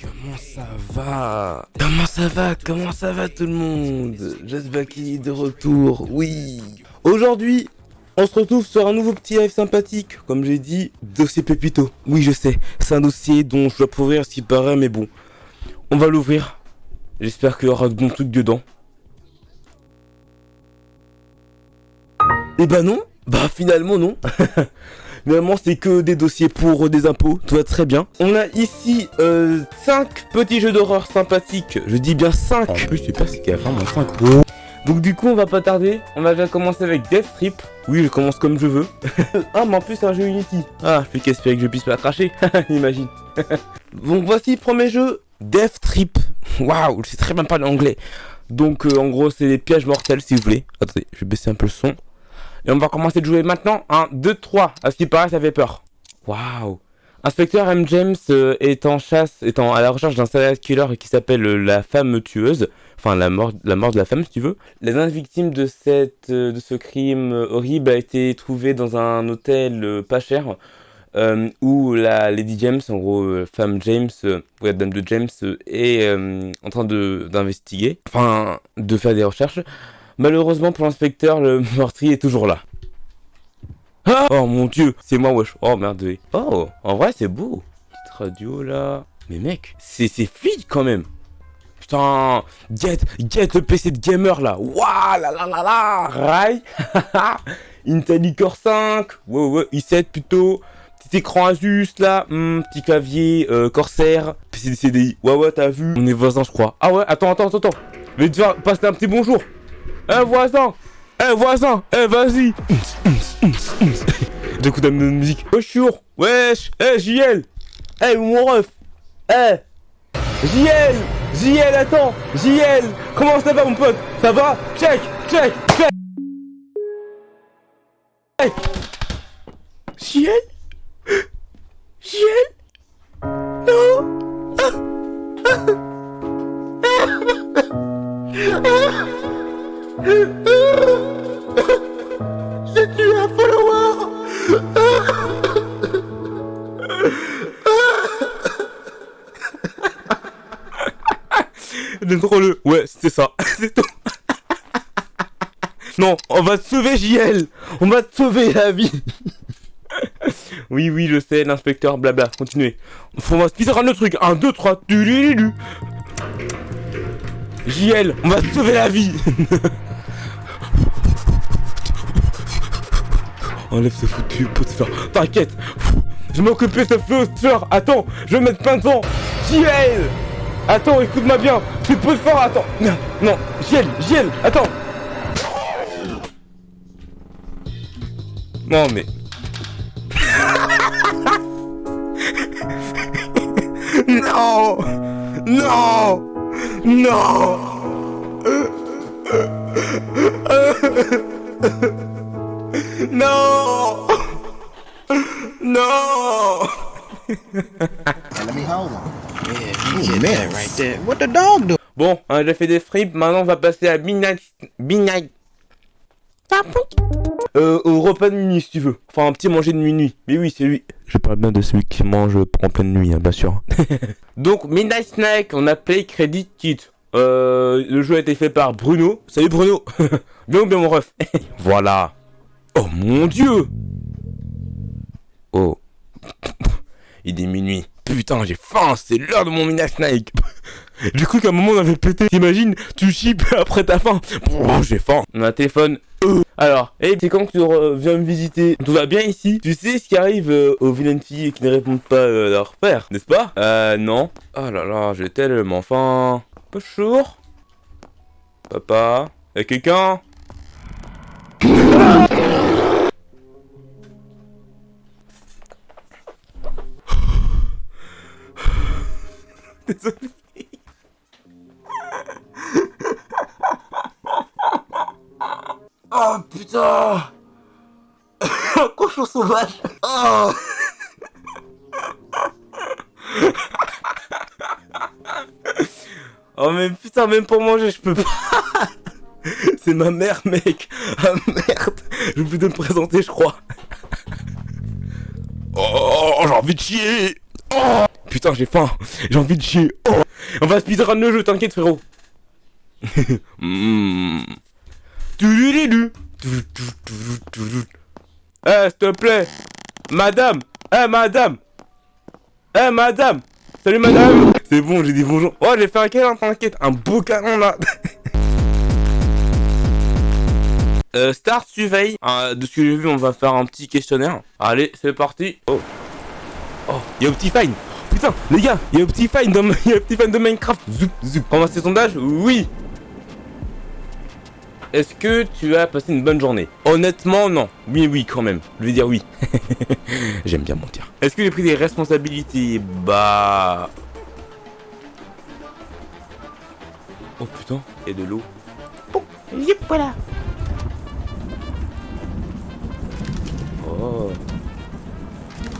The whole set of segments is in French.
Comment ça va? Comment ça va? Comment ça va tout le monde? Est de retour, oui. Aujourd'hui, on se retrouve sur un nouveau petit live sympathique, comme j'ai dit, dossier Pépito. Oui, je sais, c'est un dossier dont je dois ouvrir ce qui paraît, mais bon. On va l'ouvrir. J'espère qu'il y aura de bons trucs dedans. Et bah non. Bah finalement non Normalement, c'est que des dossiers pour des impôts, tout va très bien. On a ici 5 euh, petits jeux d'horreur sympathiques. Je dis bien 5. En plus, sais pas si qu'il y a vraiment 5. Donc du coup, on va pas tarder. On va déjà commencer avec Death Trip. Oui, je commence comme je veux. ah, mais en plus, c'est un jeu Unity. Ah, je peux qu'espérer que je puisse pas cracher. Imagine. Donc voici, premier jeu, Death Trip. Waouh, je sais très bien parler anglais. Donc euh, en gros, c'est des pièges mortels, si vous voulez. Attendez, je vais baisser un peu le son. Et on va commencer de jouer maintenant. 1, 2, 3. À ce qui paraît, ça fait peur. Waouh. Inspecteur M. James euh, est en chasse, est à la recherche d'un serial killer qui s'appelle euh, la femme tueuse. Enfin, la mort, la mort de la femme, si tu veux. La dernière victime de, cette, euh, de ce crime horrible a été trouvée dans un hôtel pas cher. où la Lady James, en gros, femme James, ou la dame de James, est en train d'investiguer, enfin, de faire des recherches. Malheureusement pour l'inspecteur, le meurtrier est toujours là. Ah oh mon dieu, c'est moi wesh. Oh merde. Oh, en vrai c'est beau. Petite radio là. Mais mec, c'est fluide quand même. Putain, get, get le PC de gamer là. Waouh la la la la. Rai. Intel Core 5. Ouais ouais, i7 plutôt. Petit écran Asus là. Hmm, petit clavier euh, Corsair. PC de CDI. Ouais ouais, t'as vu. On est voisins je crois. Ah ouais, attends, attends, attends. Je vais te faire passer un petit bonjour. Eh voisin. Eh voisin. Eh vas-y. J'écoute la musique. Wesh chour Wesh. Eh JL Eh mon ref. Eh. JL JL attends. JL Comment ça va mon pote? Ça va? Check Check Check. Hey JL JL Non J'ai tué un follower Le Ouais, c'était ça. C'est tout. Non, on va te sauver, JL On va te sauver la vie Oui, oui, je sais, l'inspecteur, blabla, continuez. On va se le truc. 1, 2, 3, JL, on va te sauver la vie Enlève ce foutu poster. T'inquiète. Je m'occupe de ce poster. Attends, je vais mettre plein de temps. JL Attends, écoute-moi bien. Ce poster, attends. Non, non. JL, JL, attends. Non, mais... non Non Non No! No! let me hold him. Yeah, right there. What the dog do? Bon, on a déjà fait des fripes, maintenant on va passer à Midnight... Midnight... Euh, au repas de minuit si tu veux. Enfin, un petit manger de minuit. Mais oui, c'est lui. Je parle bien de celui qui mange en pleine nuit, hein, bien sûr. Donc, Midnight Snack, on a Play Credit Kit. Euh, le jeu a été fait par Bruno. Salut Bruno Bien ou bien mon ref Voilà Oh mon dieu Oh. Il est minuit. Putain, j'ai faim, c'est l'heure de mon mina snake. J'ai cru qu'à un moment on avait pété. T'imagines, tu chips après ta faim. Oh, j'ai faim. On a un téléphone. Euh. Alors, hey, c'est quand que tu viens me visiter? Tout va bien ici? Tu sais ce qui arrive euh, aux vilaines filles qui ne répondent pas euh, à leur père, n'est-ce pas? Euh, non. Oh là là, j'ai tellement faim. Bonjour. Papa Y'a quelqu'un? Oh mais putain même pour manger je peux pas C'est ma mère mec Ah merde Je vais me présenter je crois Oh j'ai envie de chier Oh Putain, j'ai faim. J'ai envie de chier. Oh. On va speedrun le jeu, t'inquiète, frérot. Tu- Eh, s'il te plaît. Madame. Eh, madame. Eh, madame. Salut, madame. C'est bon, j'ai dit bonjour. Oh, j'ai fait un câlin, t'inquiète. Un beau câlin, là. Euh, Start surveille. Euh, de ce que j'ai vu, on va faire un petit questionnaire. Allez, c'est parti. Oh. Oh, il y a Optifine. Putain, les gars, il y a Optifine dans, il y a Optifine de Minecraft. Zoup, zoup. Ramasser sondage? Oui. Est-ce que tu as passé une bonne journée? Honnêtement, non. Oui, oui, quand même. Je vais dire oui. J'aime bien mentir. Est-ce que j'ai pris des responsabilités? Bah... Oh putain, il y a de l'eau. Yep, voilà. Oh.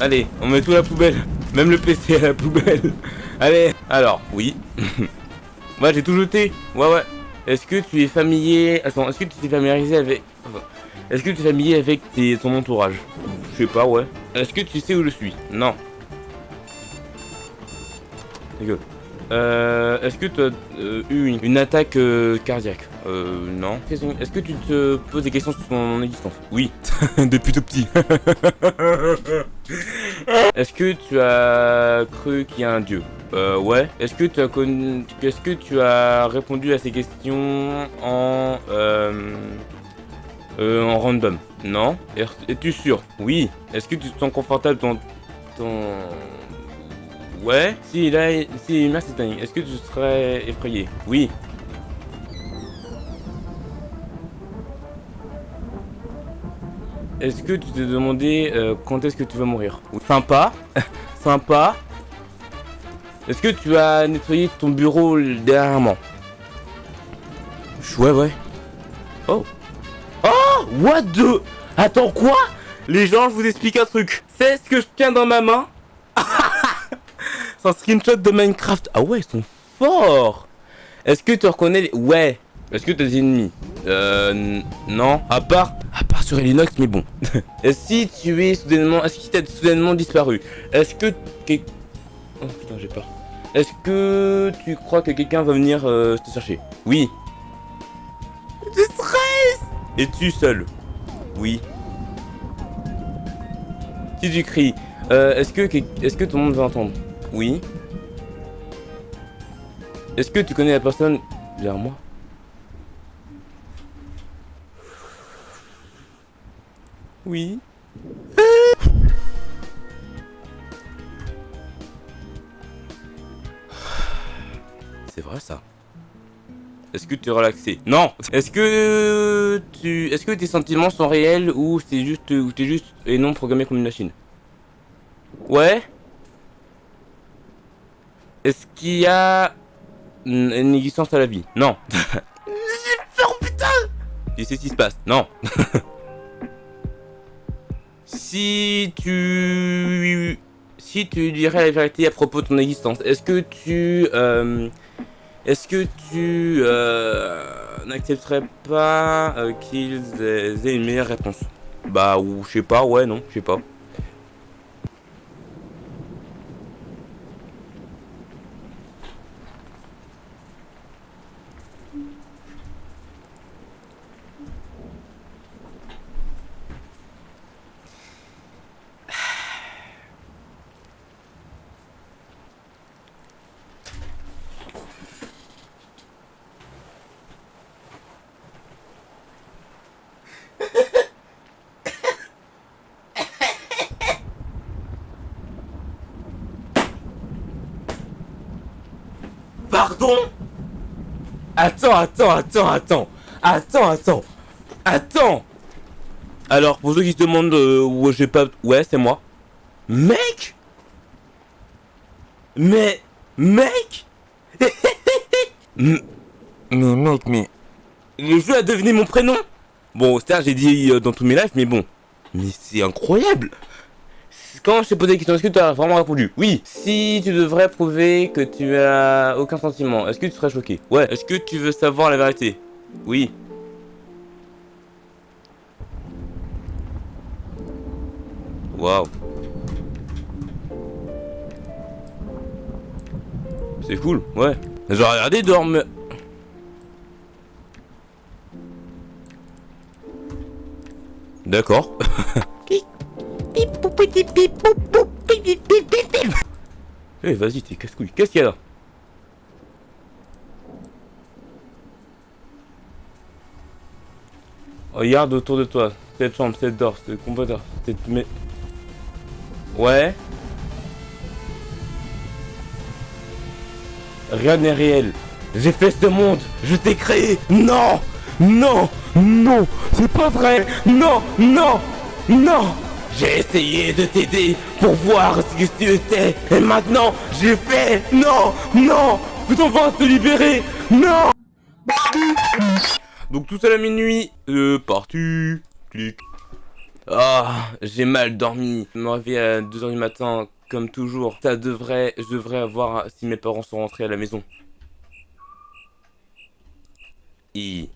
Allez, on met tout à la poubelle. Même le PC à la poubelle. Allez, alors, oui. ouais, j'ai tout jeté. Ouais, ouais. Est-ce que tu es familier... Attends, est-ce que tu t'es familiarisé avec... enfin, Est-ce que tu es familier avec tes... ton entourage? Je sais pas, ouais. Est-ce que tu sais où je suis? Non. Euh, est-ce que tu as euh, eu une, une attaque euh, cardiaque? Euh, non. Est-ce que tu te poses des questions sur ton existence? Oui. Depuis tout petit. Est-ce que tu as cru qu'il y a un dieu? Euh, ouais. Est-ce que tu as connu... Est-ce que tu as répondu à ces questions en... Euh, euh, en random? Non. Es- Es-tu sûr? Oui. Est-ce que tu te sens confortable dans ton... Ouais. Si là, si merci Tani. Est-ce que tu serais effrayé? Oui. Est-ce que tu t'es demandé euh, quand est-ce que tu vas mourir? Sympa. Sympa. Est-ce que tu as nettoyé ton bureau dernièrement? Ouais, ouais. Oh. Oh What the? Attends, quoi? Les gens, je vous explique un truc. C'est ce que je tiens dans ma main C'est un screenshot de Minecraft. Ah ouais, ils sont forts Est-ce que tu reconnais les... Ouais. Est-ce que t'as des ennemis Euh... Non. À part... À part sur Elinox, mais bon. Si tu es soudainement... Est-ce que tu soudainement disparu Est-ce que... Oh putain, j'ai peur. Est-ce que tu crois que quelqu'un va venir euh, te chercher Oui. Je stresse Es-tu seul Oui. Si tu cries, euh, est-ce que, est-ce que tout le monde va entendre Oui. Est-ce que tu connais la personne derrière moi? Oui. C'est vrai ça. Est-ce que tu es relaxé? Non. Est-ce que tu, est-ce que tes sentiments sont réels ou c'est juste, ou t'es juste et non programmé comme une machine? Ouais. Est-ce qu'il y a une une existence à la vie Non. J'ai peur, putain Tu sais ce qui se passe Non. si tu... Si tu dirais la vérité à propos de ton existence, est-ce que tu... euh, est-ce que tu euh, n'accepterais pas euh, qu'ils aient une meilleure réponse? Bah, ou je sais pas, ouais, non, je sais pas. Pardon? Attends, attends, attends, attends. Attends, attends. Attends Alors, pour ceux qui se demandent euh, où j'ai pas... Ouais, c'est moi. Mec? Mais... Mec? Mais mec, mais... Le jeu a devenu mon prénom Bon, c'est j'ai dit euh, dans tous mes lives, mais bon. Mais c'est incroyable quand je t'ai posé la question, est-ce que tu as vraiment répondu Oui? Si tu devrais prouver que tu as aucun sentiment, est-ce que tu serais choqué? Ouais. Est-ce que tu veux savoir la vérité? Oui. Waouh. C'est cool, ouais. J'ai regardé dormir. D'accord. Eh, vas-y, t'es casse-couille. Qu'est-ce qu'il y a là Regarde autour de toi. Cette chambre, cette d'or, cette combatteur, cette... Mais... Ouais Rien n'est réel. J'ai fait ce monde. Je t'ai créé. Non Non Non C'est pas vrai Non Non Non J'ai essayé de t'aider pour voir ce que tu étais. Et maintenant, j'ai fait. Non Non Putain, on va te libérer. Non Donc tout seul à minuit. Euh, parti. Clic. Ah, j'ai mal dormi. Je me réveille à 2h du matin, comme toujours. Ça devrait, je devrais avoir si mes parents sont rentrés à la maison. I.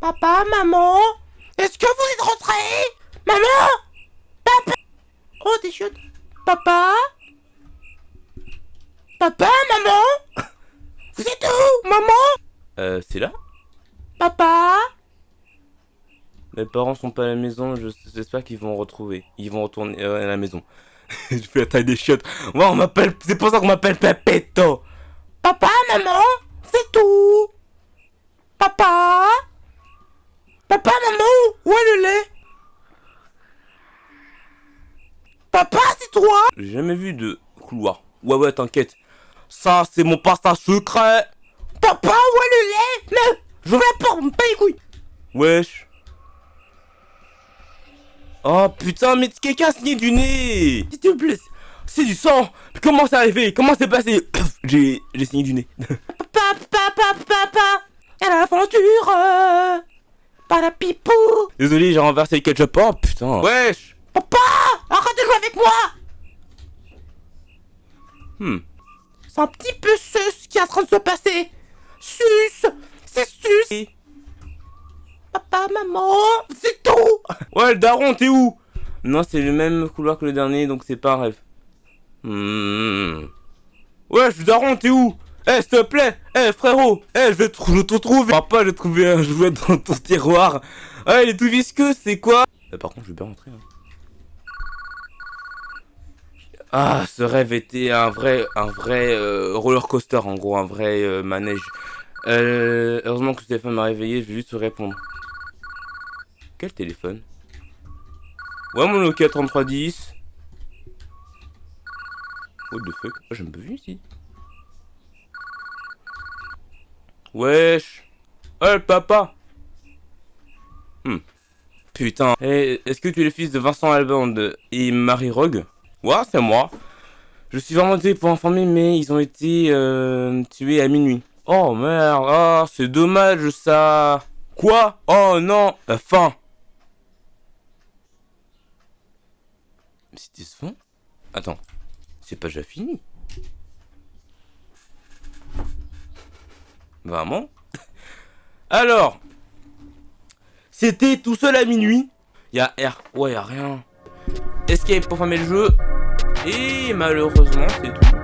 Papa, maman, est-ce que vous êtes rentrés? Maman Papa Oh, des chiottes. Papa Papa, maman Vous êtes où, maman? Euh, c'est là Papa Mes parents sont pas à la maison, je- j'espère qu'ils vont retrouver. Ils vont retourner euh, à la maison. je fais la taille des chiottes. Ouais, on m'appelle, c'est pour ça qu'on m'appelle Pepetto. Papa, maman, c'est tout Papa Papa, maman, où est le lait? Papa, c'est toi? J'ai jamais vu de couloir. Ouais, ouais, t'inquiète. Ça, c'est mon passage secret. Papa, où est le lait Mais, je vais pas me payer les couilles Wesh. Oh putain, mais quelqu'un a signé du nez S'il te plaît, c'est du sang Mais Comment c'est arrivé? Comment c'est passé? J'ai j'ai signé du nez. Papa, papa, papa À l'aventure euh, Pas la pipou Désolé, j'ai renversé le ketchup. Oh putain. Wesh Papa Arrête de jouer avec moi Hmm. C'est un petit peu sus ce qui est en train de se passer Sus C'est sus Papa, maman, c'est tout Ouais, le daron, t'es où? Non, c'est le même couloir que le dernier, donc c'est pas un rêve. Hmm. Ouais, je suis daron, t'es où? Eh, s'il te plaît Eh, frérot Eh, je vais te, je te trouver Papa, j'ai trouvé un jouet dans ton tiroir Ah, il est tout visqueux, c'est quoi? Euh, Par contre, je vais bien rentrer. hein. Ah, ce rêve était un vrai, un vrai euh, roller coaster, en gros, un vrai euh, manège. Euh, heureusement que le téléphone m'a réveillé, je vais juste répondre. Quel téléphone? Ouais, mon Nokia 3310. What the fuck? Oh, j'ai vu ici. Wesh Oh, le papa Hmm. Putain. Eh, Est-ce que tu es le fils de Vincent Albande et Marie Rogue Ouais, c'est moi. Je suis vraiment désolé pour informer, mais ils ont été euh, tués à minuit. Oh merde, oh, c'est dommage ça. Quoi? Oh non, fin. C'était ce fin Attends, c'est pas déjà fini? Vraiment? Alors, c'était tout seul à minuit. Y'a R, ouais, y'a rien. Escape pour fermer le jeu. Et malheureusement, c'est tout.